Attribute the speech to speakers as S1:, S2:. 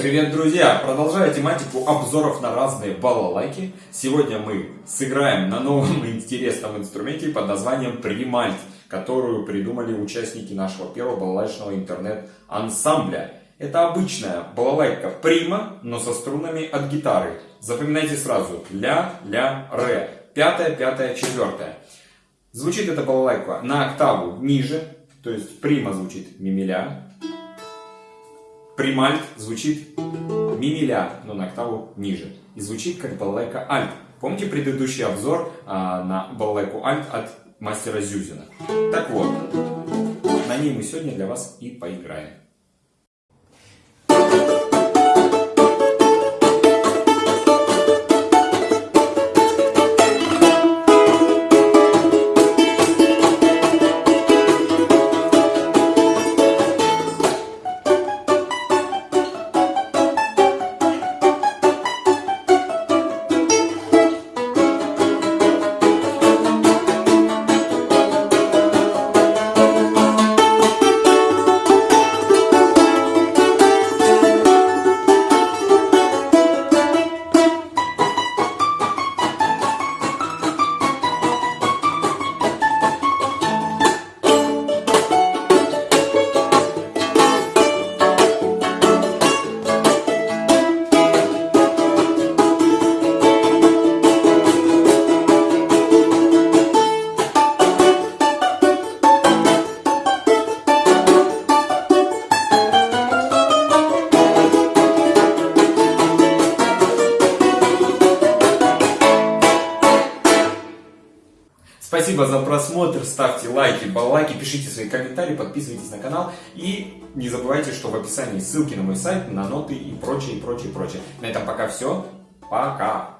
S1: Привет, друзья! Продолжая тематику обзоров на разные балалайки, сегодня мы сыграем на новом интересном инструменте под названием Примальт, которую придумали участники нашего первого балалайчного интернет-ансамбля. Это обычная балалайка прима, но со струнами от гитары. Запоминайте сразу. Ля, ля, ре. Пятая, пятая, четвертая. Звучит эта балалайка на октаву ниже, то есть прима звучит мимиля, Примальт звучит мимиля, но на октаву ниже. И звучит как балалайка альт. Помните предыдущий обзор а, на балалайку альт от мастера Зюзина? Так вот, на ней мы сегодня для вас и поиграем. Спасибо за просмотр, ставьте лайки, баллайки, пишите свои комментарии, подписывайтесь на канал и не забывайте, что в описании ссылки на мой сайт, на ноты и прочее, прочее, прочее. На этом пока все. Пока!